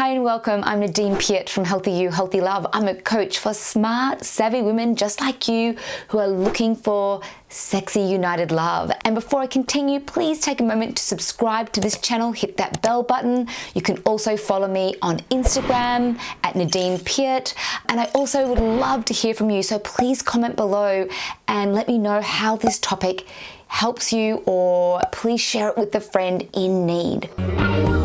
Hi and welcome. I'm Nadine Piat from Healthy You, Healthy Love. I'm a coach for smart, savvy women just like you who are looking for sexy, united love. And before I continue, please take a moment to subscribe to this channel, hit that bell button. You can also follow me on Instagram at Nadine Piat. And I also would love to hear from you. So please comment below and let me know how this topic helps you or please share it with a friend in need.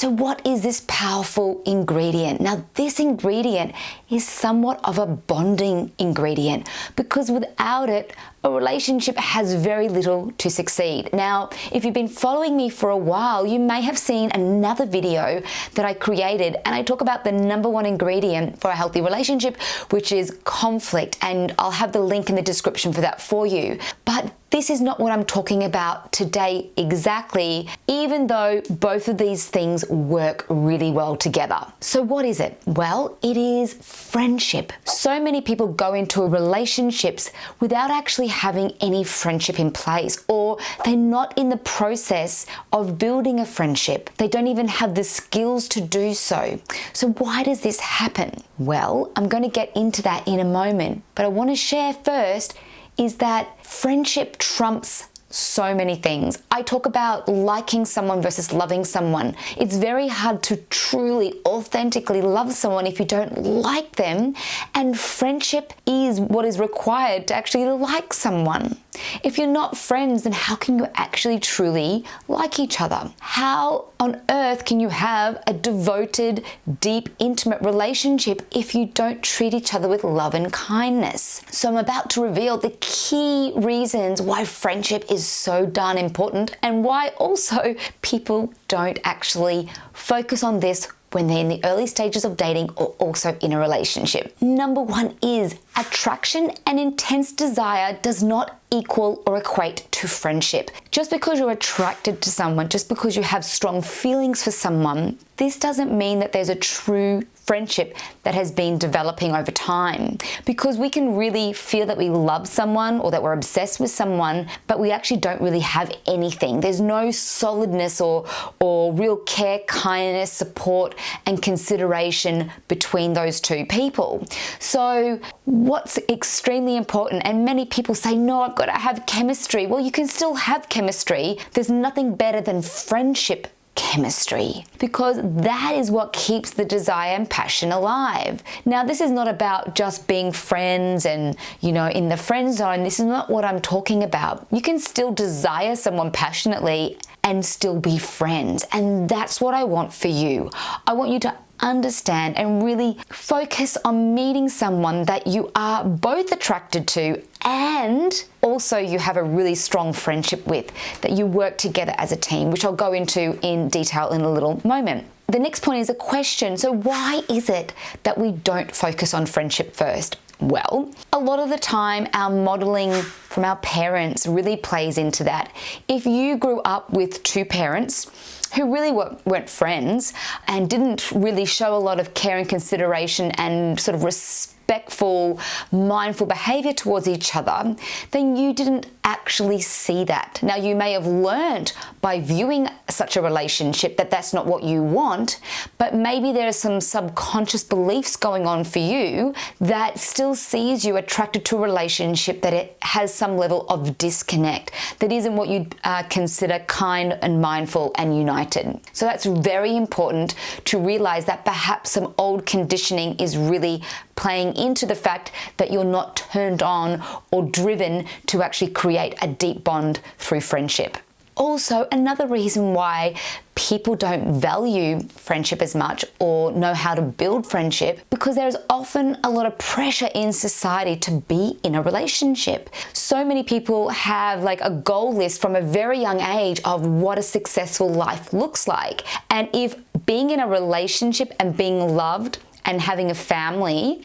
So what is this powerful ingredient? Now this ingredient is somewhat of a bonding ingredient because without it, a relationship has very little to succeed. Now, if you've been following me for a while, you may have seen another video that I created and I talk about the number one ingredient for a healthy relationship, which is conflict. And I'll have the link in the description for that for you. But this is not what I'm talking about today exactly, even though both of these things work really well together. So what is it? Well, it is friendship. So many people go into relationships without actually having any friendship in place or they're not in the process of building a friendship. They don't even have the skills to do so. So why does this happen? Well, I'm going to get into that in a moment, but I want to share first is that friendship trumps so many things. I talk about liking someone versus loving someone. It's very hard to truly, authentically love someone if you don't like them, and friendship is what is required to actually like someone. If you're not friends, then how can you actually truly like each other? How on earth can you have a devoted, deep, intimate relationship if you don't treat each other with love and kindness? So I'm about to reveal the key reasons why friendship is so darn important and why also people don't actually focus on this when they're in the early stages of dating or also in a relationship. Number one is attraction and intense desire does not equal or equate to friendship. Just because you're attracted to someone, just because you have strong feelings for someone, this doesn't mean that there's a true friendship that has been developing over time. Because we can really feel that we love someone or that we're obsessed with someone but we actually don't really have anything. There's no solidness or or real care kindness support and consideration between those two people. So what's extremely important and many people say no I've got to have chemistry. Well you can still have chemistry. There's nothing better than friendship chemistry because that is what keeps the desire and passion alive. Now, this is not about just being friends and, you know, in the friend zone. This is not what I'm talking about. You can still desire someone passionately and still be friends. And that's what I want for you. I want you to understand and really focus on meeting someone that you are both attracted to and also you have a really strong friendship with that you work together as a team, which I'll go into in detail in a little moment. The next point is a question. So why is it that we don't focus on friendship first? Well, a lot of the time our modeling from our parents really plays into that. If you grew up with two parents who really weren't friends and didn't really show a lot of care and consideration and sort of respect respectful, mindful behavior towards each other, then you didn't actually see that. Now, you may have learned by viewing such a relationship that that's not what you want, but maybe there are some subconscious beliefs going on for you that still sees you attracted to a relationship that it has some level of disconnect, that isn't what you uh, consider kind and mindful and united. So that's very important to realize that perhaps some old conditioning is really playing into the fact that you're not turned on or driven to actually create a deep bond through friendship. Also, another reason why people don't value friendship as much or know how to build friendship because there's often a lot of pressure in society to be in a relationship. So many people have like a goal list from a very young age of what a successful life looks like. And if being in a relationship and being loved and having a family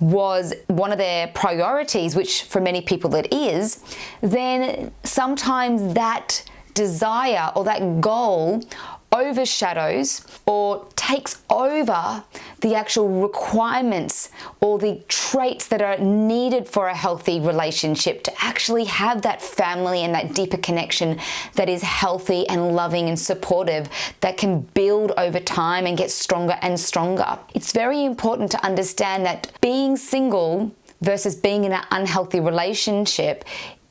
was one of their priorities, which for many people it is, then sometimes that desire or that goal overshadows or takes over the actual requirements or the traits that are needed for a healthy relationship to actually have that family and that deeper connection that is healthy and loving and supportive that can build over time and get stronger and stronger. It's very important to understand that being single versus being in an unhealthy relationship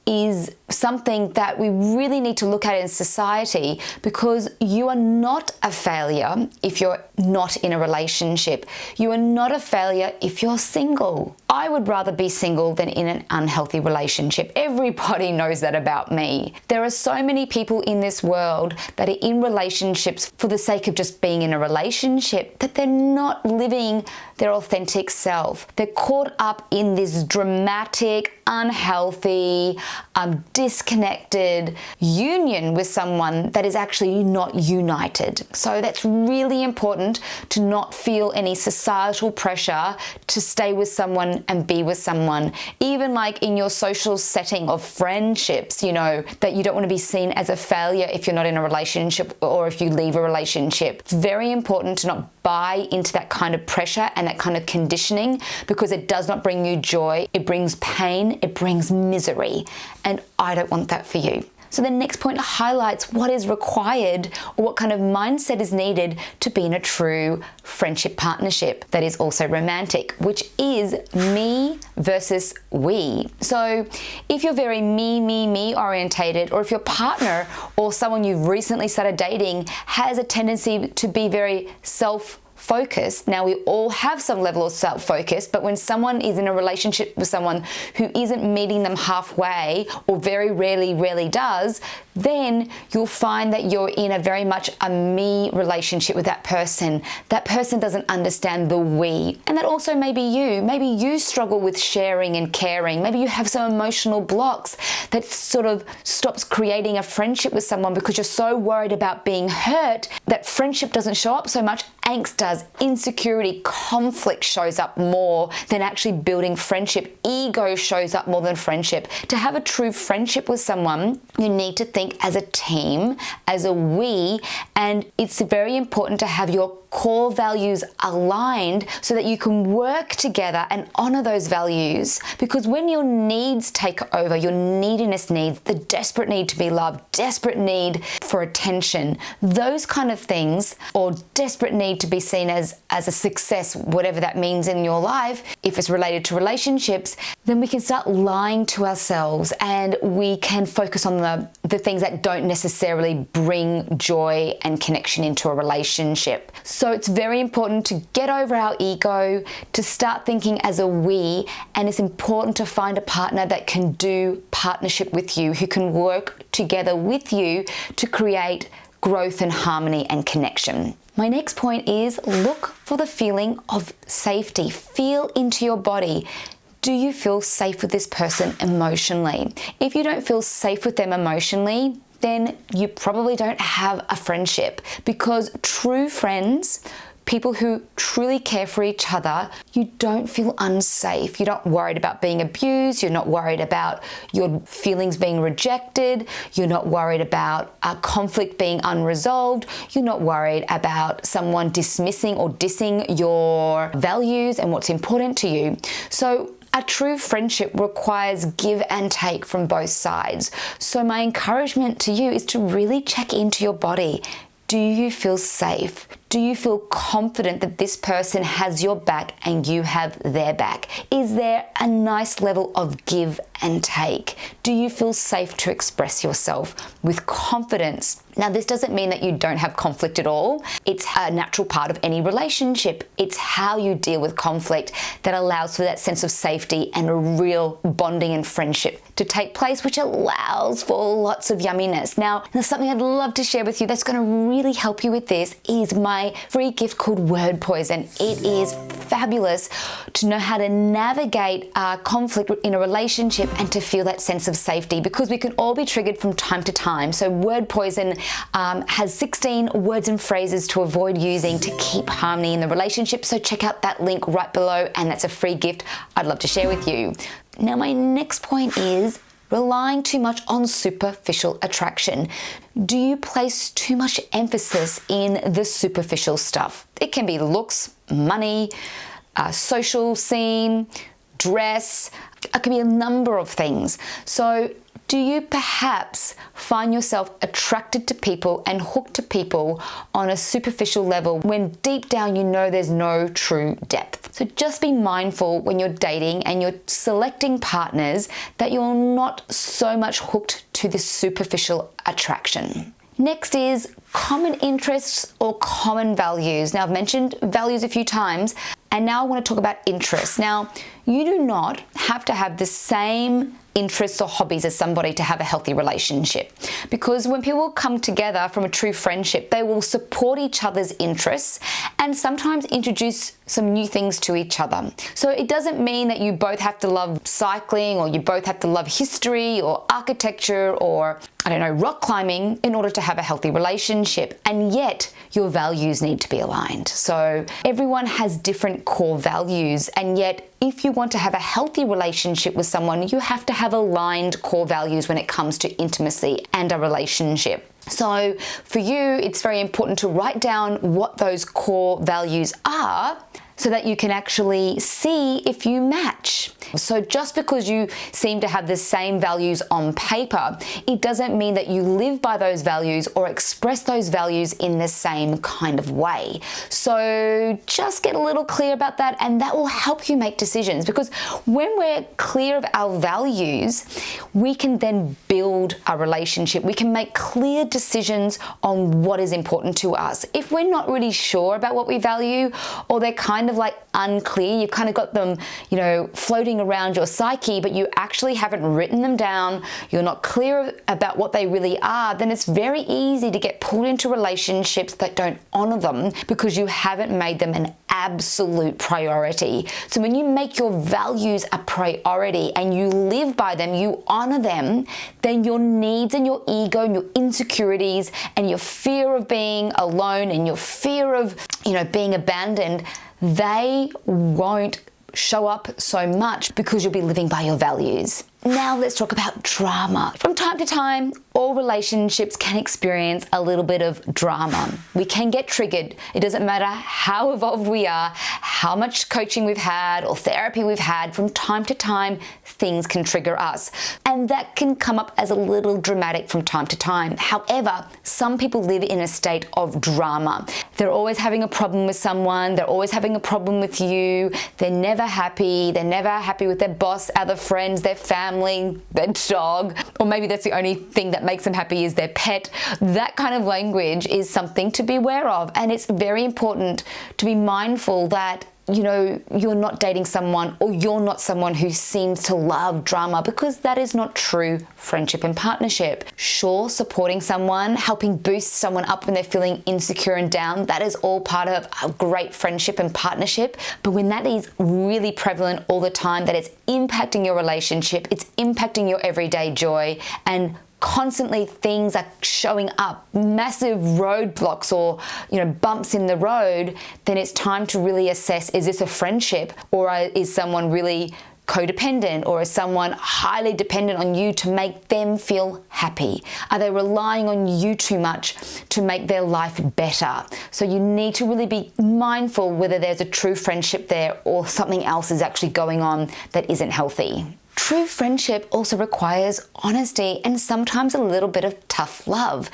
is something that we really need to look at in society because you are not a failure if you're not in a relationship. You are not a failure if you're single. I would rather be single than in an unhealthy relationship. Everybody knows that about me. There are so many people in this world that are in relationships for the sake of just being in a relationship that they're not living their authentic self. They're caught up in this dramatic, unhealthy, um, disconnected union with someone that is actually not united. So that's really important to not feel any societal pressure to stay with someone and be with someone. Even like in your social setting of friendships, you know, that you don't want to be seen as a failure if you're not in a relationship or if you leave a relationship. It's very important to not buy into that kind of pressure and that kind of conditioning because it does not bring you joy. It brings pain, it brings misery. And I don't want that for you. So the next point highlights what is required or what kind of mindset is needed to be in a true friendship partnership that is also romantic, which is me versus we. So if you're very me, me, me orientated, or if your partner or someone you've recently started dating has a tendency to be very self focus. Now, we all have some level of self focus, but when someone is in a relationship with someone who isn't meeting them halfway or very rarely, rarely does, then you'll find that you're in a very much a me relationship with that person. That person doesn't understand the we. And that also may be you. Maybe you struggle with sharing and caring. Maybe you have some emotional blocks that sort of stops creating a friendship with someone because you're so worried about being hurt that friendship doesn't show up so much. Angst does. Insecurity, conflict shows up more than actually building friendship. Ego shows up more than friendship. To have a true friendship with someone, you need to think as a team, as a we, and it's very important to have your core values aligned so that you can work together and honor those values. Because when your needs take over, your neediness needs, the desperate need to be loved, desperate need for attention, those kind of things, or desperate need to be seen as, as a success, whatever that means in your life, if it's related to relationships, then we can start lying to ourselves and we can focus on the, the things that don't necessarily bring joy and connection into a relationship. So it's very important to get over our ego, to start thinking as a we, and it's important to find a partner that can do partnership with you, who can work together with you to create growth and harmony and connection. My next point is look for the feeling of safety. Feel into your body. Do you feel safe with this person emotionally? If you don't feel safe with them emotionally, then you probably don't have a friendship because true friends people who truly care for each other, you don't feel unsafe. You're not worried about being abused. You're not worried about your feelings being rejected. You're not worried about a conflict being unresolved. You're not worried about someone dismissing or dissing your values and what's important to you. So a true friendship requires give and take from both sides. So, my encouragement to you is to really check into your body. Do you feel safe? Do you feel confident that this person has your back and you have their back? Is there a nice level of give and take? Do you feel safe to express yourself with confidence? Now, this doesn't mean that you don't have conflict at all. It's a natural part of any relationship. It's how you deal with conflict that allows for that sense of safety and a real bonding and friendship to take place, which allows for lots of yumminess. Now, there's something I'd love to share with you that's going to really help you with this is my free gift called Word Poison. It is fabulous to know how to navigate uh, conflict in a relationship and to feel that sense of safety because we can all be triggered from time to time. So, Word Poison um, has 16 words and phrases to avoid using to keep harmony in the relationship. So, check out that link right below, and that's a free gift I'd love to share with you. Now, my next point is relying too much on superficial attraction? Do you place too much emphasis in the superficial stuff? It can be looks, money, uh, social scene, dress, it could be a number of things. So do you perhaps find yourself attracted to people and hooked to people on a superficial level when deep down you know there's no true depth? So just be mindful when you're dating and you're selecting partners that you're not so much hooked to the superficial attraction. Next is common interests or common values. Now I've mentioned values a few times and now I want to talk about interests. Now you do not have to have the same interests or hobbies as somebody to have a healthy relationship. Because when people come together from a true friendship, they will support each other's interests and sometimes introduce some new things to each other. So it doesn't mean that you both have to love cycling or you both have to love history or architecture or I don't know, rock climbing in order to have a healthy relationship. And yet your values need to be aligned. So everyone has different core values and yet if you want to have a healthy relationship with someone, you have to have aligned core values when it comes to intimacy and a relationship. So for you, it's very important to write down what those core values are so that you can actually see if you match. So just because you seem to have the same values on paper, it doesn't mean that you live by those values or express those values in the same kind of way. So just get a little clear about that and that will help you make decisions because when we're clear of our values, we can then build a relationship. We can make clear decisions on what is important to us. If we're not really sure about what we value or they're kind kind of like unclear. You've kind of got them, you know, floating around your psyche, but you actually haven't written them down. You're not clear about what they really are. Then it's very easy to get pulled into relationships that don't honor them because you haven't made them an absolute priority. So when you make your values a priority and you live by them, you honor them, then your needs and your ego and your insecurities and your fear of being alone and your fear of, you know, being abandoned they won't show up so much because you'll be living by your values. Now let's talk about drama. From time to time, all relationships can experience a little bit of drama. We can get triggered. It doesn't matter how evolved we are, how much coaching we've had or therapy we've had, from time to time, things can trigger us. And that can come up as a little dramatic from time to time. However, some people live in a state of drama. They're always having a problem with someone, they're always having a problem with you, they're never happy, they're never happy with their boss, other friends, their family, their dog, or maybe that's the only thing that makes them happy is their pet. That kind of language is something to be aware of. And it's very important to be mindful that you know, you're not dating someone or you're not someone who seems to love drama because that is not true friendship and partnership. Sure, supporting someone, helping boost someone up when they're feeling insecure and down, that is all part of a great friendship and partnership. But when that is really prevalent all the time, that it's impacting your relationship, it's impacting your everyday joy and constantly things are showing up, massive roadblocks or you know bumps in the road, then it's time to really assess is this a friendship or is someone really codependent or is someone highly dependent on you to make them feel happy? Are they relying on you too much to make their life better? So you need to really be mindful whether there's a true friendship there or something else is actually going on that isn't healthy. True friendship also requires honesty and sometimes a little bit of tough love.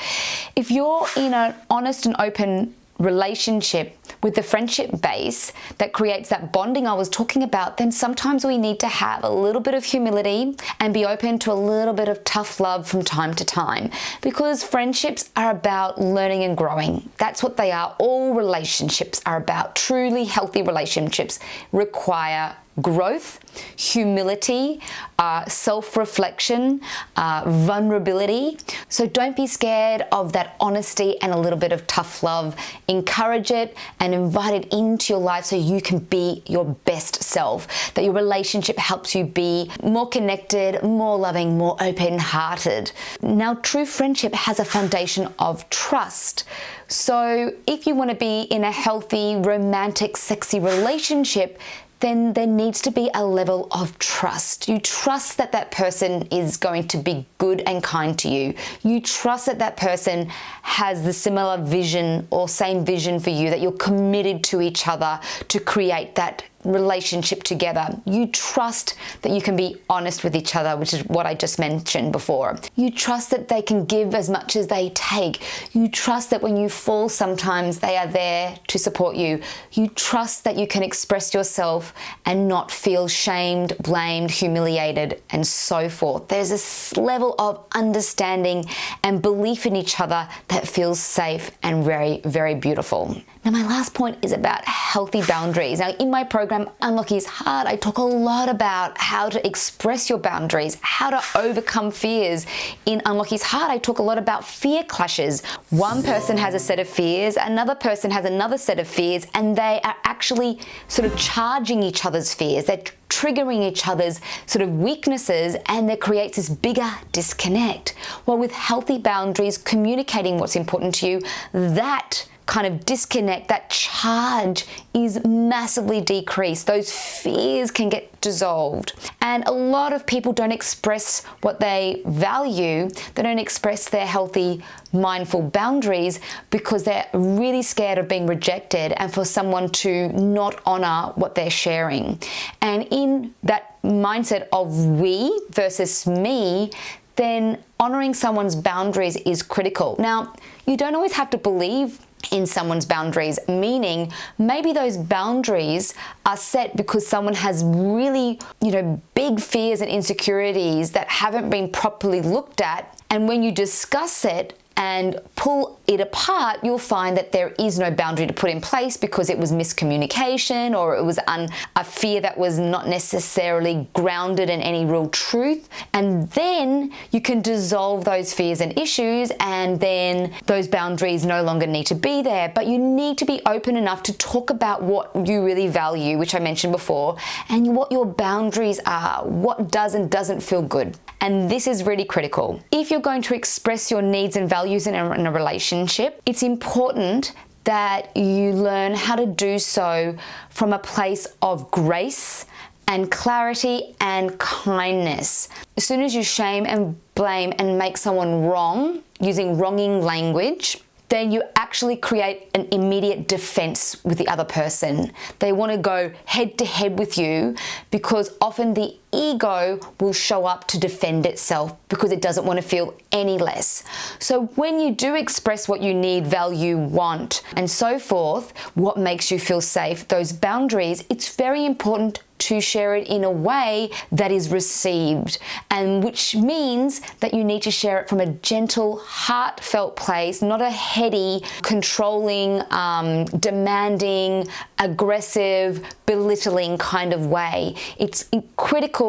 If you're in an honest and open relationship with the friendship base that creates that bonding I was talking about, then sometimes we need to have a little bit of humility and be open to a little bit of tough love from time to time because friendships are about learning and growing. That's what they are. All relationships are about. Truly healthy relationships require growth, humility, uh, self-reflection, uh, vulnerability. So don't be scared of that honesty and a little bit of tough love. Encourage it and invite it into your life so you can be your best self, that your relationship helps you be more connected, more loving, more open-hearted. Now, true friendship has a foundation of trust. So if you want to be in a healthy, romantic, sexy relationship, then there needs to be a level of trust. You trust that that person is going to be good and kind to you. You trust that that person has the similar vision or same vision for you, that you're committed to each other to create that relationship together. You trust that you can be honest with each other, which is what I just mentioned before. You trust that they can give as much as they take. You trust that when you fall sometimes they are there to support you. You trust that you can express yourself and not feel shamed, blamed, humiliated, and so forth. There's this level of understanding and belief in each other that feels safe and very, very beautiful. Now, my last point is about healthy boundaries. Now, in my program, Unlock His Heart, I talk a lot about how to express your boundaries, how to overcome fears. In Unlock His Heart, I talk a lot about fear clashes. One person has a set of fears, another person has another set of fears, and they are actually sort of charging each other's fears. They're triggering each other's sort of weaknesses and that creates this bigger disconnect. Well, with healthy boundaries, communicating what's important to you, that kind of disconnect, that charge is massively decreased. Those fears can get dissolved. And a lot of people don't express what they value, they don't express their healthy, mindful boundaries because they're really scared of being rejected and for someone to not honor what they're sharing. And in that mindset of we versus me, then honoring someone's boundaries is critical. Now, you don't always have to believe in someone's boundaries, meaning maybe those boundaries are set because someone has really, you know, big fears and insecurities that haven't been properly looked at. And when you discuss it, and pull it apart, you'll find that there is no boundary to put in place because it was miscommunication or it was a fear that was not necessarily grounded in any real truth. And then you can dissolve those fears and issues, and then those boundaries no longer need to be there. But you need to be open enough to talk about what you really value, which I mentioned before, and what your boundaries are, what does and doesn't feel good. And this is really critical. If you're going to express your needs and values in a, in a relationship, it's important that you learn how to do so from a place of grace and clarity and kindness. As soon as you shame and blame and make someone wrong using wronging language, then you actually create an immediate defense with the other person. They want to go head to head with you because often the ego will show up to defend itself because it doesn't want to feel any less. So when you do express what you need, value, want, and so forth, what makes you feel safe, those boundaries, it's very important to share it in a way that is received and which means that you need to share it from a gentle heartfelt place not a heady controlling um, demanding aggressive belittling kind of way it's critical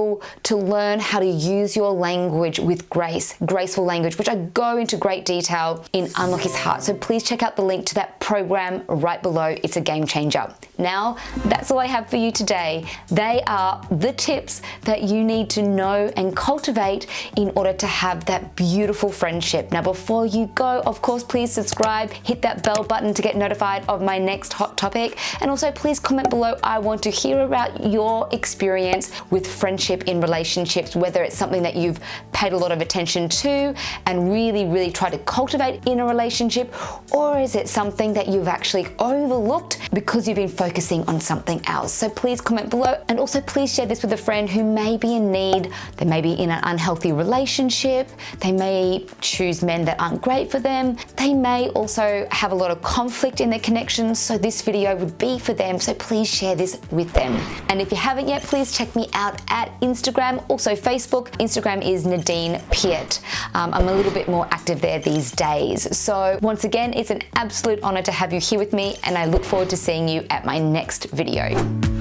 to learn how to use your language with grace graceful language which I go into great detail in Unlock His Heart so please check out the link to that program right below it's a game changer now that's all I have for you today they are the tips that you need to know and cultivate in order to have that beautiful friendship. Now, before you go, of course, please subscribe, hit that bell button to get notified of my next hot topic. And also please comment below. I want to hear about your experience with friendship in relationships, whether it's something that you've paid a lot of attention to and really, really try to cultivate in a relationship, or is it something that you've actually overlooked because you've been focusing on something else? So please comment below and also please share this with a friend who may be in need, they may be in an unhealthy relationship, they may choose men that aren't great for them, they may also have a lot of conflict in their connections, so this video would be for them, so please share this with them. And if you haven't yet, please check me out at Instagram, also Facebook. Instagram is Nadine Piat. Um, I'm a little bit more active there these days. So once again, it's an absolute honor to have you here with me and I look forward to seeing you at my next video.